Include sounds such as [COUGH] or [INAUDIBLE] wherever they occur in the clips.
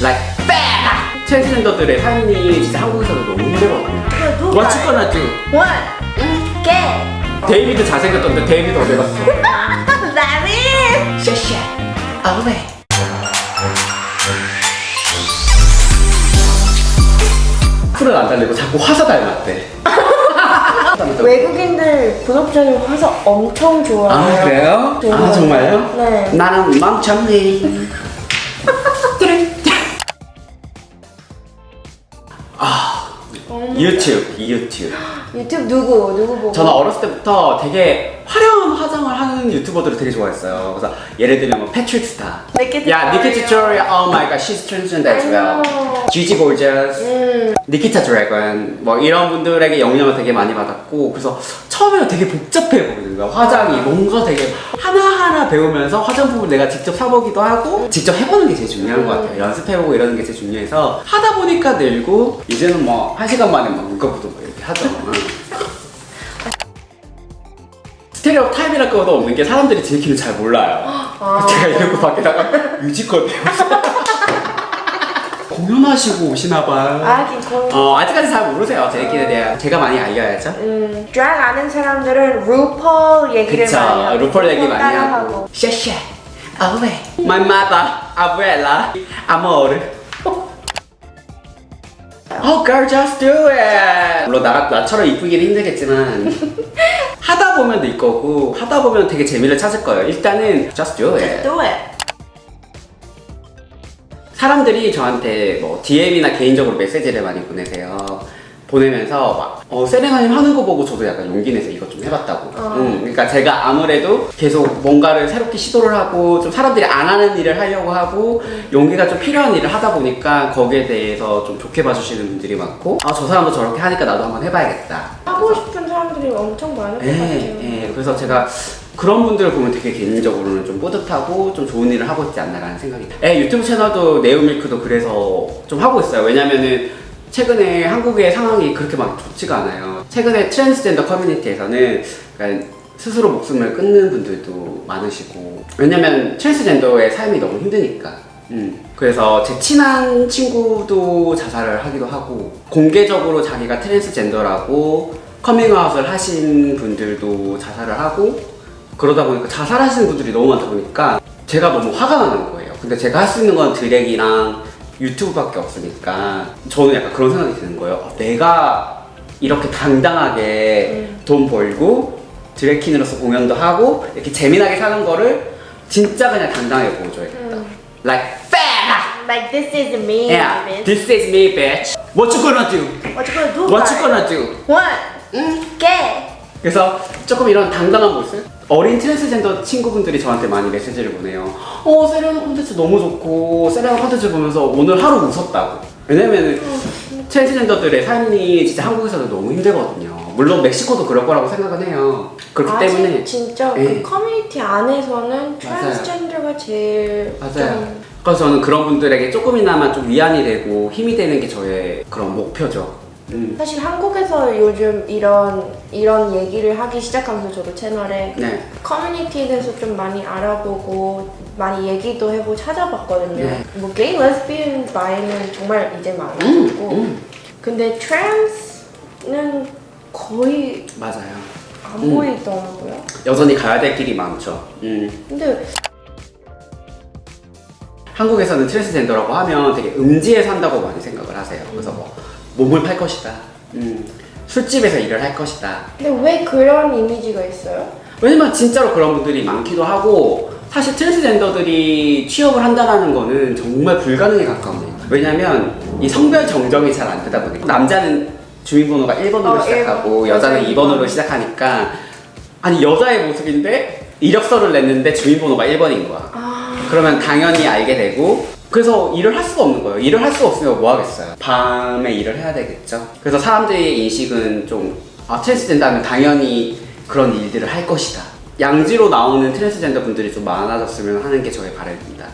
like fat 트랜스젠더들의 삶이 진짜 한국에서도 너무 힘들거든요? What you gonna do? 원. 개. 데이비드 잘생겼던데 데이비드 어디 갔어? 나비. 쉐쉐 어웨이 풀은 안 달리고 자꾸 화사 닮았대 [LAUGHS] 외국인들 구독자님 화사 엄청 좋아해요. 아 그래요? 아 정말요? 네. 나는 멍청이 유튜브 유튜브 [GASPS] 유튜브 누구 누구 보고? 저는 어렸을 때부터 되게 화려한 화장을 하는 유튜버들을 되게 좋아했어요. 그래서 예를 들면 뭐 패트릭 스타 니키 야 니키 튜토리얼. 튜토리얼 oh my god she's transgender as well. Gorgeous. 음. 니키타 드래곤 뭐 이런 분들에게 영향을 되게 많이 받았고 그래서 처음에는 되게 복잡해 보이는 거야. 화장이 뭔가 되게 하나하나 배우면서 화장품을 내가 직접 사보기도 하고 직접 해보는 게 제일 중요한 것 같아요. 연습해보고 이러는 게 제일 중요해서 하다 보니까 늘고 이제는 뭐 한 시간 만에 막 눈꺼부도 뭐 이렇게 하죠 스테레오 타입이랄 것도 없는 게 사람들이 제 키를 잘 몰라요. [GASPS] 제가 이러고 밖에다가 [LAUGHS] 뮤지컬 [LAUGHS] 공연하시고 오시나 봐요 거. 어 아직까지 잘 모르세요. 제 키에 대해. 제가 많이 알려야죠. 음, 드랙 아는 사람들은 루폴 얘기를 그쵸. 많이 하고 루폴 얘기 많이. 하고. Sashay away My mother, abuela, amor Oh girl just do it. 물론 나, 나처럼 이쁘기는 힘들겠지만 [LAUGHS] 하다 보면 될 거고 하다 보면 되게 재미를 찾을 거예요 일단은 just do it Do it. 사람들이 저한테 뭐 DM이나 개인적으로 메시지를 많이 보내세요. 보내면서 막 어, 세레나님 하는 거 보고 저도 약간 용기 내서 이것 좀 해봤다고. 어. 음, 그러니까 제가 아무래도 계속 뭔가를 새롭게 시도를 하고 좀 사람들이 안 하는 일을 하려고 하고 용기가 좀 필요한 일을 하다 보니까 거기에 대해서 좀 좋게 봐주시는 분들이 많고 아 저 사람도 저렇게 하니까 나도 한번 해봐야겠다. 하고 싶은 사람들이 엄청 많을 것 같아요. 예, 예. 그래서 제가 그런 분들을 보면 되게 개인적으로는 좀 뿌듯하고 좀 좋은 일을 하고 있지 않나라는 생각이 들어요. 예, 유튜브 채널도 네오밀크도 그래서 좀 하고 있어요. 왜냐면은 최근에 한국의 상황이 그렇게 막 좋지가 않아요. 최근에 트랜스젠더 커뮤니티에서는 스스로 목숨을 끊는 분들도 많으시고 왜냐면 트랜스젠더의 삶이 너무 힘드니까 음. 그래서 제 친한 친구도 자살을 하기도 하고 공개적으로 자기가 트랜스젠더라고 커밍아웃을 하신 분들도 자살을 하고 그러다 보니까 자살하시는 분들이 너무 많다 보니까 제가 너무 화가 나는 거예요 근데 제가 할 수 있는 건 드랙이랑 유튜브밖에 없으니까 저는 약간 그런 생각이 드는 거예요 어, 내가 이렇게 당당하게 돈 벌고 드래킹으로서 공연도 하고 이렇게 재미나게 사는 거를 진짜 그냥 당당하게 보여줘야겠다 Like fat! Like this is me. Yeah, bitch. this is me bitch What you gonna do? What you gonna do? What you gonna do? 원. 개. 그래서 조금 이런 당당한 모습? 어린 트랜스젠더 친구분들이 저한테 많이 메시지를 보내요. 어, 세레나 콘텐츠 너무 좋고, 세레나 콘텐츠 보면서 오늘 하루 웃었다고. 왜냐면은 트랜스젠더들의 삶이 진짜 한국에서도 너무 힘들거든요. 물론 멕시코도 그럴 거라고 생각은 해요. 그렇기 아직 때문에. 진짜 예. 그 커뮤니티 안에서는. 트랜스젠더가 제일 맞아요. 좀 그래서 저는 그런 분들에게 조금이나마 좀 위안이 되고 힘이 되는 게 저의 그런 목표죠. 음. 사실 한국에서 요즘 이런 이런 얘기를 하기 시작하면서 저도 채널에 네. 커뮤니티에 대해서 좀 많이 알아보고 많이 얘기도 해보고 찾아봤거든요. 네. 뭐 게이, 레즈비언, bi는 정말 이제 많아졌고 음. 근데 trans는 거의 맞아요. 안 음. 보이더라고요. 여전히 가야 될 길이 많죠. 음. 근데 한국에서는 트랜스젠더라고 하면 되게 음지에 산다고 많이 생각을 하세요. 그래서 뭐 몸을 팔 것이다. 음, 술집에서 일을 할 것이다. 근데 왜 그런 이미지가 있어요? 왜냐면 진짜로 그런 분들이 많기도 하고 사실 트랜스젠더들이 취업을 한다는 거는 정말 불가능에 가까워요. 왜냐면 이 성별 정정이 잘 안 되다 보니까 남자는 주민번호가 1번으로 어, 시작하고 일 번. 여자는 맞아요, 2번으로 이번. 시작하니까 아니 여자의 모습인데 이력서를 냈는데 주민번호가 1번인 거야. 아, 그러면 당연히 알게 되고 그래서 일을 할 수가 없는 거예요. 일을 할 수가 없으면 뭐 하겠어요. 밤에 일을 해야 되겠죠. 그래서 사람들의 인식은 좀 아, 트랜스젠더는 당연히 그런 일들을 할 것이다. 양지로 나오는 트랜스젠더 분들이 좀 많아졌으면 하는 게 저의 바람입니다.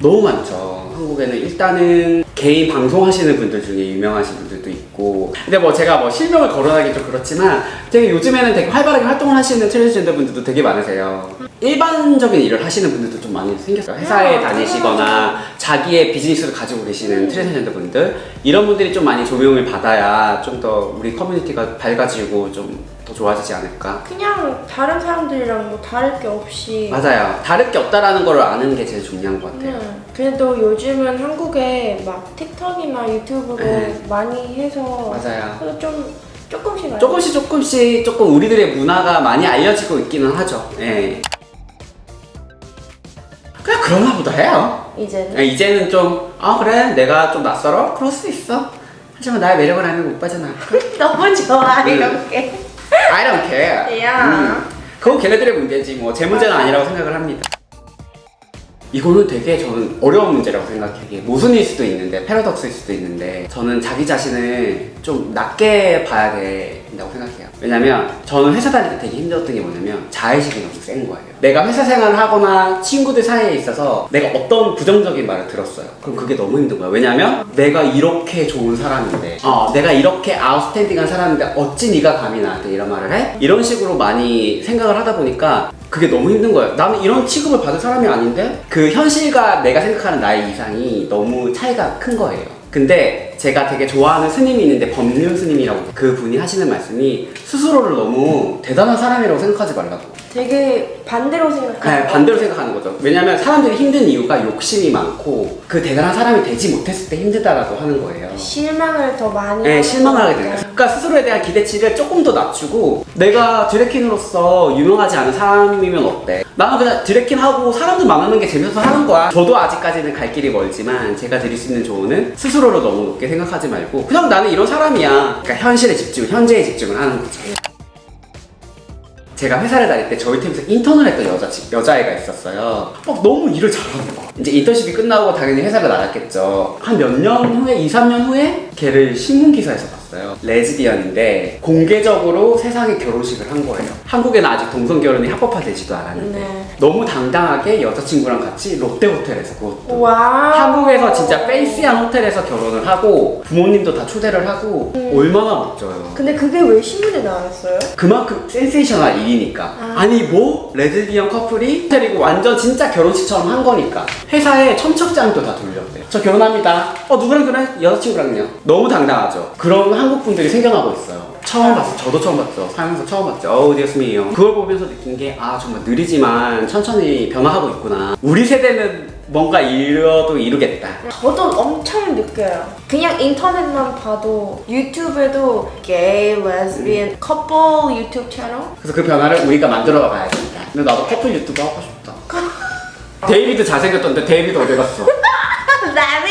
너무 많죠. 한국에는 일단은 개인 방송하시는 분들 중에 유명하신 분들도 있고 근데 뭐 제가 뭐 실명을 거론하기 좀 그렇지만 되게 요즘에는 되게 활발하게 활동을 하시는 트랜스젠더 분들도 되게 많으세요. 일반적인 일을 하시는 분들도 좀 많이 생겼어요. 회사에 아, 다니시거나 자기의 비즈니스를 가지고 계시는 트랜스젠더 분들 이런 분들이 좀 많이 조명을 받아야 좀 더 우리 커뮤니티가 밝아지고 좀 더 좋아지지 않을까. 그냥 다른 사람들이랑 뭐 다를 게 없이 맞아요. 다를 게 없다라는 걸 아는 게 제일 중요한 것 같아요. 네. 그래도 요즘은 한국에 막 틱톡이나 유튜브로 네. 많이 해서 맞아요. 좀 조금씩 조금씩 조금씩 조금 우리들의 문화가 많이 알려지고 있기는 하죠. 예. 그런가 보다 해요. 이제는 아, 이제는 좀, 아, 그래, 내가 좀 낯설어? 그럴 수 있어. 하지만 나의 매력을 아는 건 오빠잖아. 너무 좋아 음. 이렇게 I don't care. 야. 음. 그건 걔네들의 문제지, 뭐. 제 문제는 아니라고 생각을 합니다. 이거는 되게 저는 어려운 문제라고 생각해요. 모순일 수도 있는데, 패러독스일 수도 있는데, 저는 자기 자신을 좀 낮게 봐야 된다고 생각해요. 왜냐면, 저는 회사 다닐 때 되게 힘들었던 게 뭐냐면, 자의식이 너무 센 거예요. 내가 회사 생활을 하거나 친구들 사이에 있어서 내가 어떤 부정적인 말을 들었어요. 그럼 그게 너무 힘든 거야. 왜냐면, 내가 이렇게 좋은 사람인데, 어, 내가 이렇게 아웃스탠딩한 사람인데, 어찌 네가 감히 나한테 이런 말을 해? 이런 식으로 많이 생각을 하다 보니까, 그게 너무 힘든 거예요. 나는 이런 취급을 받을 사람이 아닌데 그 현실과 내가 생각하는 나의 이상이 너무 차이가 큰 거예요. 근데 제가 되게 좋아하는 스님이 있는데 법륜 스님이라고 그 분이 하시는 말씀이 스스로를 너무 대단한 사람이라고 생각하지 말라고. 되게 반대로 생각하는 네, 반대로 생각하는 거죠. 왜냐면 사람들이 힘든 이유가 욕심이 많고 그 대단한 사람이 되지 못했을 때 힘들다라고 하는 거예요. 실망을 더 많이 네, 실망을 하게. 되는. 그러니까 스스로에 대한 기대치를 조금 더 낮추고 내가 드래킨으로서 유명하지 않은 사람이면 어때? 나는 그냥 드래킨 하고 사람들 만나는 게 재밌어서 하는 거야. 저도 아직까지는 갈 길이 멀지만 제가 드릴 수 있는 조언은 스스로를 너무 높게 생각하지 말고 그냥 나는 이런 사람이야. 그러니까 현실에 집중, 현재에 집중을 하는 거죠. 제가 회사를 다닐 때 저희 팀에서 인턴을 했던 여자, 여자애가 있었어요. 막 너무 일을 잘하는 거. 이제 인턴십이 끝나고 당연히 회사를 나갔겠죠. 한 몇 년 후에, 2, 3년 후에 걔를 신문기사에서 봤어요. 레즈비언인데 공개적으로 세상에 결혼식을 한 거예요. 한국에는 아직 동성 결혼이 합법화되지도 않았는데 네. 너무 당당하게 여자친구랑 같이 롯데호텔에서 그것도 와 한국에서 진짜 페이시한 호텔에서 결혼을 하고 부모님도 다 초대를 하고 얼마나 멋져요. 근데 그게 왜 신문에 나왔어요? 그만큼 sensational 일이니까 아. 아. 니뭐 레즈비언 커플이 호텔이고 완전 진짜 결혼식처럼 한 거니까 회사에 청첩장도 다 돌렸대요 저 결혼합니다 어 누구랑 그래? 여자친구랑요 너무 당당하죠 그런 한국 분들이 생겨나고 있어요. 처음 봤어 저도 처음 봤죠. 살면서 처음 봤죠. 어우 Dios mío. 그걸 보면서 느낀 게 아 정말 느리지만 천천히 변화하고 있구나. 우리 세대는 뭔가 뭐라도 이루겠다. 저도 엄청 느껴요. 그냥 인터넷만 봐도 유튜브에도 게이, 레즈비언, 커플 유튜브 채널 그래서 그 변화를 우리가 만들어 가야겠다. 근데 나도 커플 유튜브 하고 싶다. [LAUGHS] 데이비드 잘생겼던데 데이비드 어디 갔어? [LAUGHS] 나비!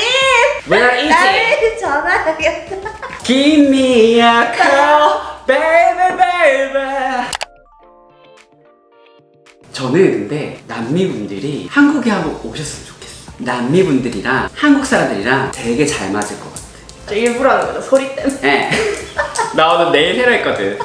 Where is it? 나비 전화하겠다. Give me a call, baby, baby. 저는 근데 남미분들이 한국에 한번 오셨으면 좋겠어. 남미분들이랑 한국 사람들이랑 되게 잘 맞을 것 같아. 저 일부러 하는 거죠, 소리 때문에. 예. [LAUGHS] 나 오늘 네일 해라 했거든.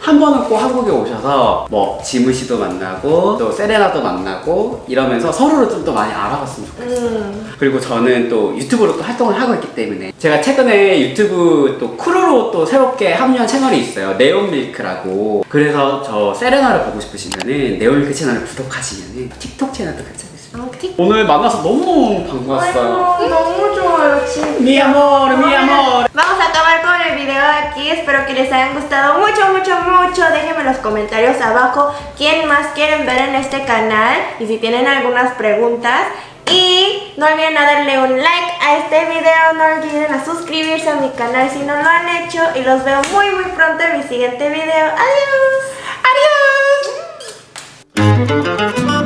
한 번은 꼭 한국에 오셔서 뭐 지무 씨도 만나고 또 세레나도 만나고 이러면서 서로를 좀 더 많이 알아봤으면 좋겠어. 음. 그리고 저는 또 유튜브로 또 활동을 하고 있기 때문에 제가 최근에 유튜브 또 크루로 또 새롭게 합류한 채널이 있어요 네온밀크라고 그래서 저 세레나를 보고 싶으시면은 네온밀크 채널을 구독하시면은 틱톡 채널도 있어요 아, 틱. 오늘 만나서 너무너무 반가웠어요 아이고, 너무 좋아요, 진짜. mi amor mi amor espero que les hayan gustado mucho, mucho, mucho. Déjenme en los comentarios abajo quién más quieren ver en este canal y si tienen algunas preguntas. Y no olviden a darle un like a este video, no olviden a suscribirse a mi canal si no lo han hecho y los veo muy muy pronto en mi siguiente video. Adiós. Adiós.